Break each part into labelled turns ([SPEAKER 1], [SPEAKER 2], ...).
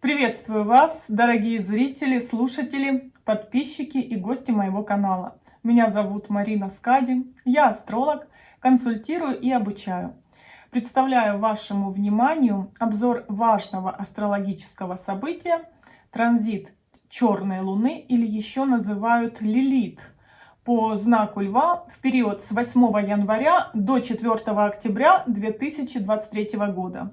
[SPEAKER 1] Приветствую вас, дорогие зрители, слушатели, подписчики и гости моего канала. Меня зовут Марина Скади, я астролог, консультирую и обучаю. Представляю вашему вниманию обзор важного астрологического события транзит черной луны или еще называют Лилит по знаку Льва в период с 8 января до 4 октября 2023 года.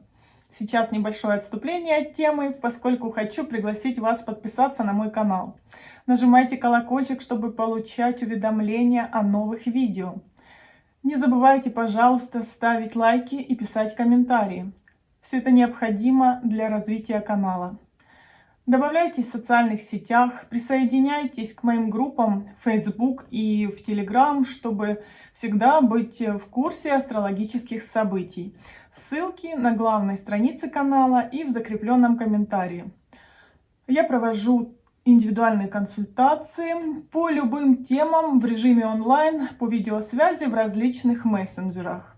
[SPEAKER 1] Сейчас небольшое отступление от темы, поскольку хочу пригласить вас подписаться на мой канал. Нажимайте колокольчик, чтобы получать уведомления о новых видео. Не забывайте, пожалуйста, ставить лайки и писать комментарии. Все это необходимо для развития канала. Добавляйтесь в социальных сетях, присоединяйтесь к моим группам в Facebook и в Telegram, чтобы всегда быть в курсе астрологических событий. Ссылки на главной странице канала и в закрепленном комментарии. Я провожу индивидуальные консультации по любым темам в режиме онлайн по видеосвязи в различных мессенджерах.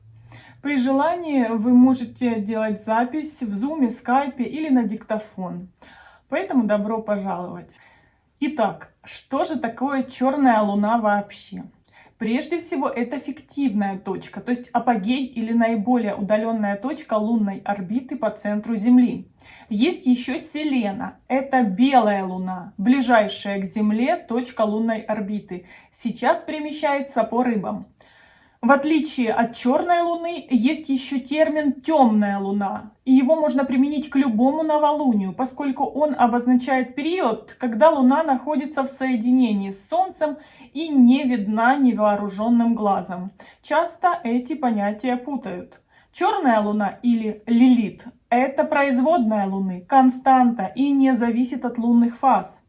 [SPEAKER 1] При желании вы можете делать запись в Zoom, Skype или на диктофон. Поэтому добро пожаловать. Итак, что же такое черная луна вообще? Прежде всего, это фиктивная точка, то есть апогей или наиболее удаленная точка лунной орбиты по центру Земли. Есть еще Селена, это белая луна, ближайшая к Земле точка лунной орбиты. Сейчас перемещается по рыбам. В отличие от черной луны, есть еще термин темная луна, и его можно применить к любому новолунию, поскольку он обозначает период, когда луна находится в соединении с Солнцем и не видна невооруженным глазом. Часто эти понятия путают. Черная луна или лилит – это производная луны, константа и не зависит от лунных фаз.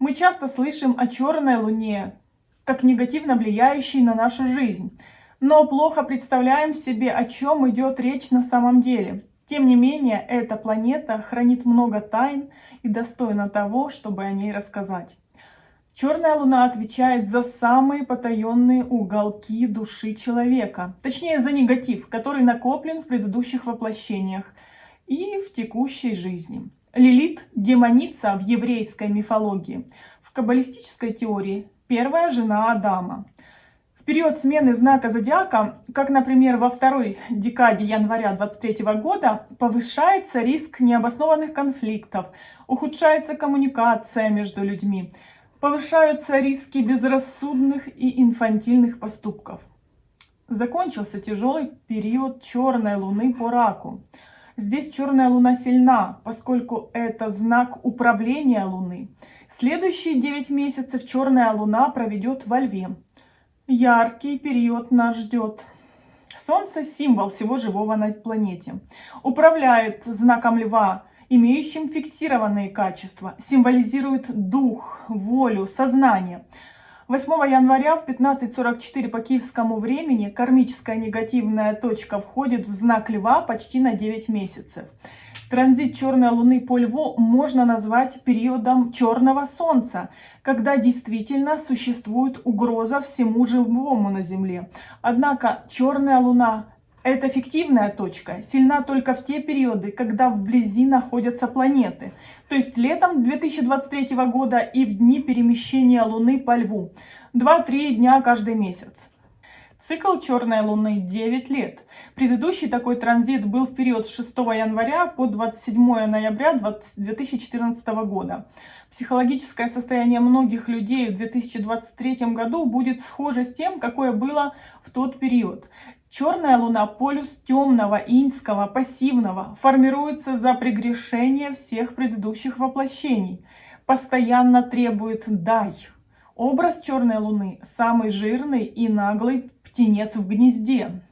[SPEAKER 1] Мы часто слышим о черной луне, как негативно влияющий на нашу жизнь. Но плохо представляем себе, о чем идет речь на самом деле. Тем не менее, эта планета хранит много тайн и достойна того, чтобы о ней рассказать. Черная луна отвечает за самые потаенные уголки души человека, точнее за негатив, который накоплен в предыдущих воплощениях и в текущей жизни. Лилит – демоница в еврейской мифологии. В каббалистической теории первая жена Адама. В период смены знака зодиака, как, например, во второй декаде января 2023 года, повышается риск необоснованных конфликтов, ухудшается коммуникация между людьми, повышаются риски безрассудных и инфантильных поступков. Закончился тяжелый период черной луны по раку. Здесь черная луна сильна, поскольку это знак управления луны. Следующие 9 месяцев черная луна проведет во льве. Яркий период нас ждет. Солнце – символ всего живого на планете. Управляет знаком льва, имеющим фиксированные качества. Символизирует дух, волю, сознание – 8 января в 15.44 по киевскому времени кармическая негативная точка входит в знак Льва почти на 9 месяцев. Транзит черной луны по льву можно назвать периодом черного солнца, когда действительно существует угроза всему живому на Земле. Однако черная луна эта фиктивная точка сильна только в те периоды, когда вблизи находятся планеты, то есть летом 2023 года и в дни перемещения Луны по Льву, 2-3 дня каждый месяц. Цикл черной луны 9 лет. Предыдущий такой транзит был в период с 6 января по 27 ноября 2014 года. Психологическое состояние многих людей в 2023 году будет схоже с тем, какое было в тот период. Черная луна, полюс темного, иньского, пассивного, формируется за прегрешение всех предыдущих воплощений. Постоянно требует «дай». Образ черной луны – самый жирный и наглый птенец в гнезде.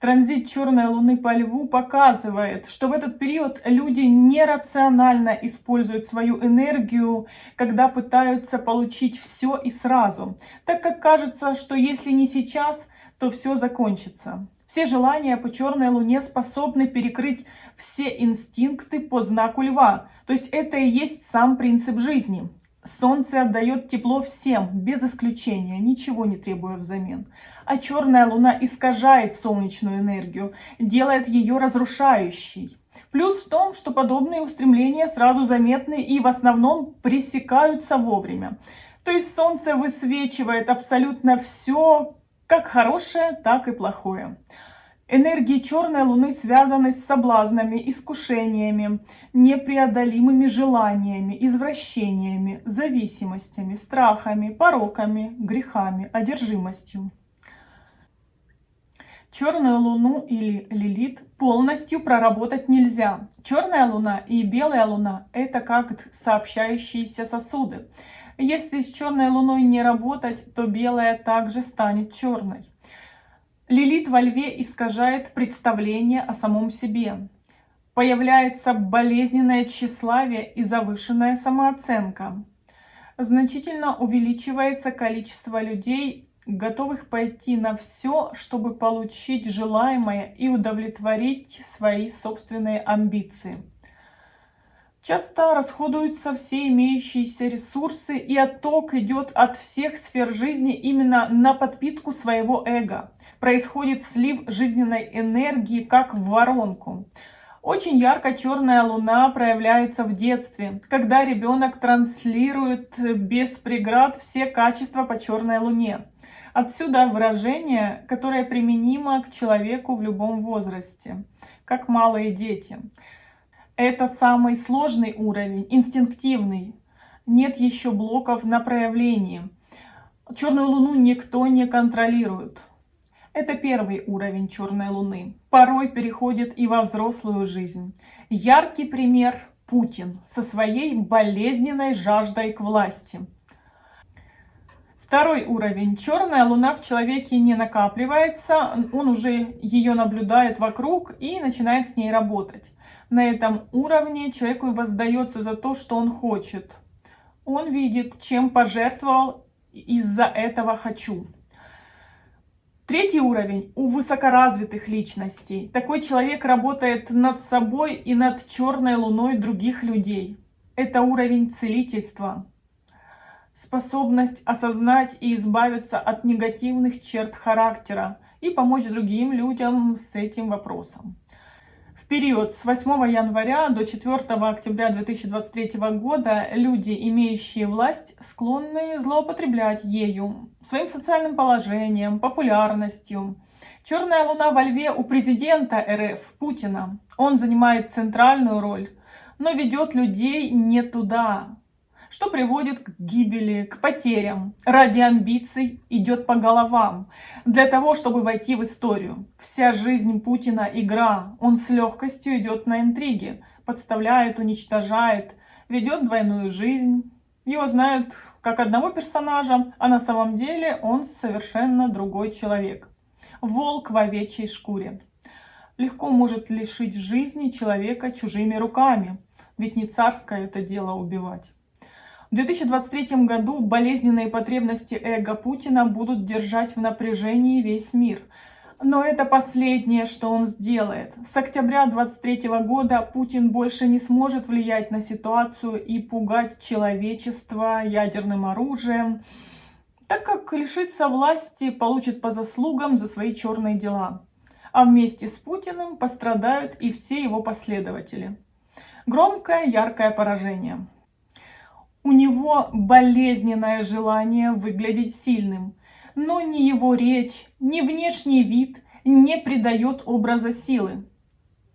[SPEAKER 1] Транзит черной луны по льву показывает, что в этот период люди нерационально используют свою энергию, когда пытаются получить все и сразу, так как кажется, что если не сейчас – то все закончится. Все желания по черной луне способны перекрыть все инстинкты по знаку льва. То есть это и есть сам принцип жизни. Солнце отдает тепло всем, без исключения, ничего не требуя взамен. А черная луна искажает солнечную энергию, делает ее разрушающей. Плюс в том, что подобные устремления сразу заметны и в основном пресекаются вовремя. То есть Солнце высвечивает абсолютно все, как хорошее, так и плохое. Энергии черной луны связаны с соблазнами, искушениями, непреодолимыми желаниями, извращениями, зависимостями, страхами, пороками, грехами, одержимостью. Черную луну или лилит полностью проработать нельзя. Черная луна и белая луна – это как сообщающиеся сосуды. Если с черной луной не работать, то белая также станет черной. Лилит во льве искажает представление о самом себе. Появляется болезненное тщеславие и завышенная самооценка. Значительно увеличивается количество людей, готовых пойти на все, чтобы получить желаемое и удовлетворить свои собственные амбиции. Часто расходуются все имеющиеся ресурсы, и отток идет от всех сфер жизни именно на подпитку своего эго. Происходит слив жизненной энергии, как в воронку. Очень ярко черная луна проявляется в детстве, когда ребенок транслирует без преград все качества по черной луне. Отсюда выражение, которое применимо к человеку в любом возрасте, как малые дети. Это самый сложный уровень, инстинктивный. Нет еще блоков на проявление. Черную луну никто не контролирует. Это первый уровень черной луны. Порой переходит и во взрослую жизнь. Яркий пример Путин со своей болезненной жаждой к власти. Второй уровень. Черная луна в человеке не накапливается, он уже ее наблюдает вокруг и начинает с ней работать на этом уровне человеку воздается за то, что он хочет. Он видит, чем пожертвовал, из-за этого хочу. Третий уровень у высокоразвитых личностей. Такой человек работает над собой и над черной луной других людей. Это уровень целительства. Способность осознать и избавиться от негативных черт характера и помочь другим людям с этим вопросом период с 8 января до 4 октября 2023 года люди, имеющие власть, склонны злоупотреблять ею, своим социальным положением, популярностью. Черная луна во льве у президента РФ Путина. Он занимает центральную роль, но ведет людей не туда, что приводит к гибели, к потерям. Ради амбиций идет по головам, для того, чтобы войти в историю. Вся жизнь Путина – игра, он с легкостью идет на интриги, подставляет, уничтожает, ведет двойную жизнь. Его знают как одного персонажа, а на самом деле он совершенно другой человек. Волк в овечьей шкуре. Легко может лишить жизни человека чужими руками, ведь не царское это дело убивать. В 2023 году болезненные потребности эго Путина будут держать в напряжении весь мир. Но это последнее, что он сделает. С октября 2023 года Путин больше не сможет влиять на ситуацию и пугать человечество ядерным оружием, так как лишится власти, получит по заслугам за свои черные дела. А вместе с Путиным пострадают и все его последователи. Громкое, яркое поражение. У него болезненное желание выглядеть сильным, но ни его речь, ни внешний вид не придает образа силы.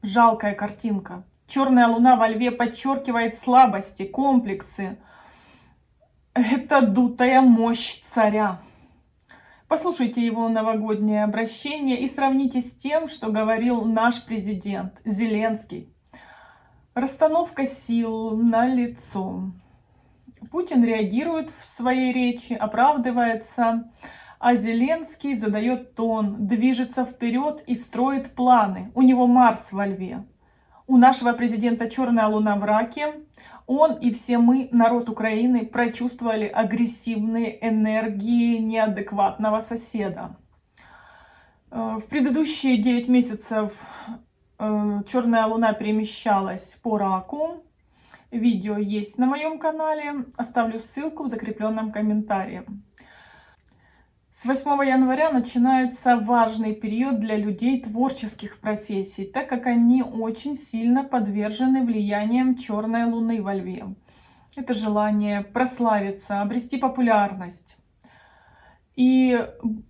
[SPEAKER 1] Жалкая картинка. Черная луна во льве подчеркивает слабости, комплексы. Это дутая мощь царя. Послушайте его новогоднее обращение и сравните с тем, что говорил наш президент Зеленский. Расстановка сил на лицо. Путин реагирует в своей речи, оправдывается, а Зеленский задает тон, движется вперед и строит планы. У него Марс во льве. У нашего президента черная луна в раке. Он и все мы, народ Украины, прочувствовали агрессивные энергии неадекватного соседа. Э, в предыдущие 9 месяцев э, черная луна перемещалась по раку. Видео есть на моем канале. Оставлю ссылку в закрепленном комментарии. С 8 января начинается важный период для людей творческих профессий, так как они очень сильно подвержены влиянием черной луны во льве. Это желание прославиться, обрести популярность. И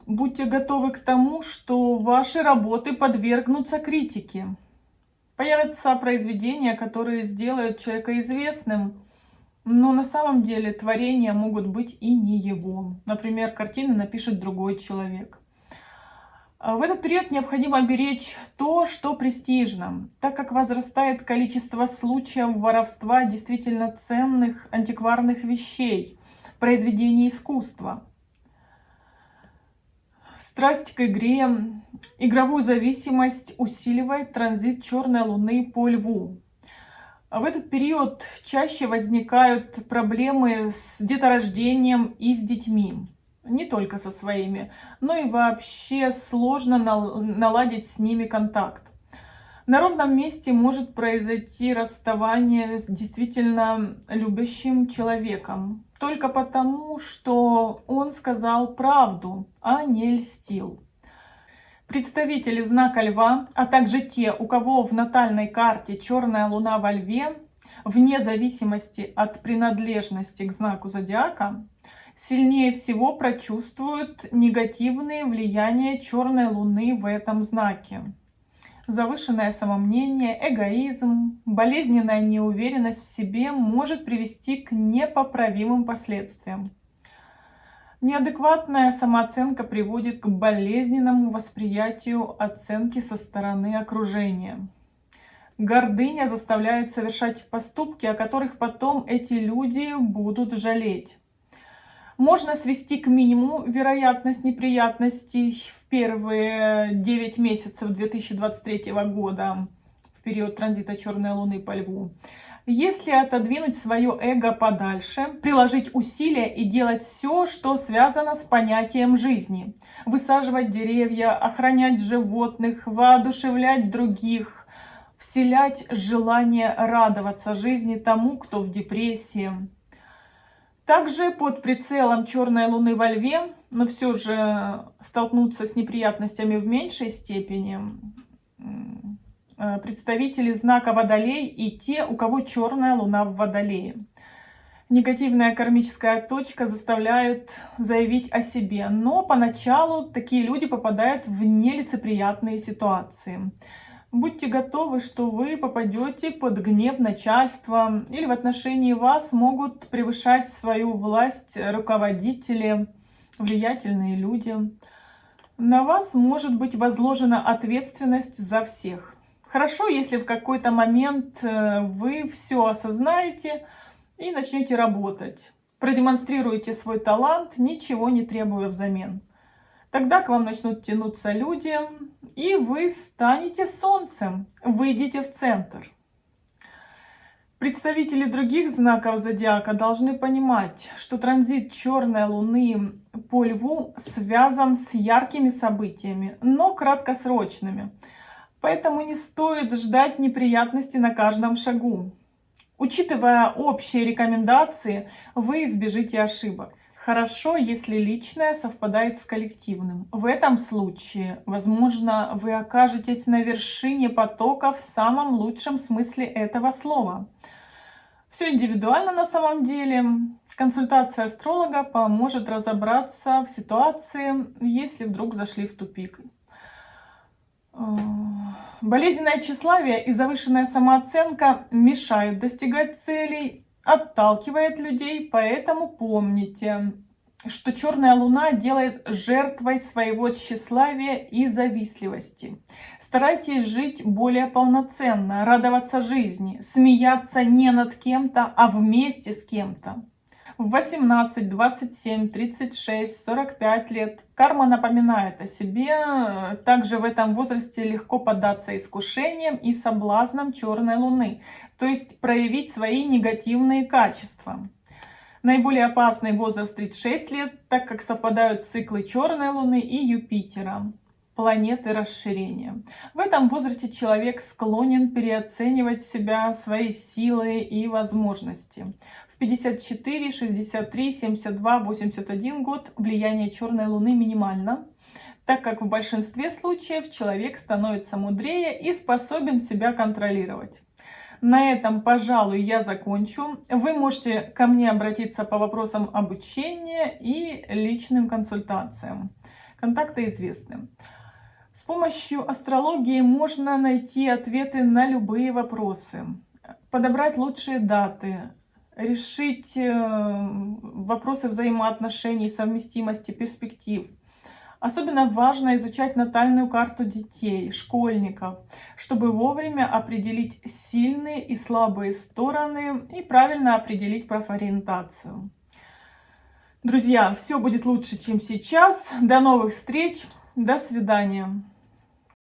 [SPEAKER 1] будьте готовы к тому, что ваши работы подвергнутся критике. Появятся произведения, которые сделают человека известным, но на самом деле творения могут быть и не его. Например, картины напишет другой человек. А в этот период необходимо беречь то, что престижно, так как возрастает количество случаев воровства действительно ценных антикварных вещей, произведений искусства. Страсть к игре, игровую зависимость усиливает транзит черной луны по льву. В этот период чаще возникают проблемы с деторождением и с детьми. Не только со своими, но и вообще сложно наладить с ними контакт. На ровном месте может произойти расставание с действительно любящим человеком. Только потому, что он сказал правду, а не льстил. Представители знака Льва, а также те, у кого в натальной карте черная луна во Льве, вне зависимости от принадлежности к знаку зодиака, сильнее всего прочувствуют негативные влияния черной луны в этом знаке. Завышенное самомнение, эгоизм, болезненная неуверенность в себе может привести к непоправимым последствиям. Неадекватная самооценка приводит к болезненному восприятию оценки со стороны окружения. Гордыня заставляет совершать поступки, о которых потом эти люди будут жалеть. Можно свести к минимуму вероятность неприятностей первые 9 месяцев 2023 года, в период транзита Черной Луны по Льву. Если отодвинуть свое эго подальше, приложить усилия и делать все, что связано с понятием жизни. Высаживать деревья, охранять животных, воодушевлять других, вселять желание радоваться жизни тому, кто в депрессии. Также под прицелом черной луны во льве, но все же столкнуться с неприятностями в меньшей степени, Э, представители знака Водолей и те, у кого черная луна в Водолее. Негативная кармическая точка заставляет заявить о себе, но поначалу такие люди попадают в нелицеприятные ситуации. Будьте готовы, что вы попадете под гнев начальства или в отношении вас могут превышать свою власть руководители, влиятельные люди. На вас может быть возложена ответственность за всех. Хорошо, если в какой-то момент э, вы все осознаете и начнете работать. Продемонстрируете свой талант, ничего не требуя взамен. Тогда к вам начнут тянуться люди, и вы станете солнцем, выйдете в центр. Представители других знаков зодиака должны понимать, что транзит черной луны по льву связан с яркими событиями, но краткосрочными – Поэтому не стоит ждать неприятностей на каждом шагу. Учитывая общие рекомендации, вы избежите ошибок. Хорошо, если личное совпадает с коллективным. В этом случае, возможно, вы окажетесь на вершине потока в самом лучшем смысле этого слова. Все индивидуально на самом деле. Консультация астролога поможет разобраться в ситуации, если вдруг зашли в тупик. Болезненное тщеславие и завышенная самооценка мешают достигать целей, отталкивает людей, поэтому помните, что черная луна делает жертвой своего тщеславия и завистливости. Старайтесь жить более полноценно, радоваться жизни, смеяться не над кем-то, а вместе с кем-то. В 18, 27, 36, 45 лет карма напоминает о себе. Также в этом возрасте легко поддаться искушениям и соблазнам черной луны, то есть проявить свои негативные качества. Наиболее опасный возраст 36 лет, так как совпадают циклы черной луны и Юпитера планеты расширения. В этом возрасте человек склонен переоценивать себя, свои силы и возможности 54, 63, 72, 81 год влияние черной луны минимально, так как в большинстве случаев человек становится мудрее и способен себя контролировать. На этом, пожалуй, я закончу. Вы можете ко мне обратиться по вопросам обучения и личным консультациям. Контакты известны. С помощью астрологии можно найти ответы на любые вопросы, подобрать лучшие даты, решить э, вопросы взаимоотношений, совместимости, перспектив. Особенно важно изучать натальную карту детей, школьников, чтобы вовремя определить сильные и слабые стороны и правильно определить профориентацию. Друзья, все будет лучше, чем сейчас. До новых встреч. До свидания.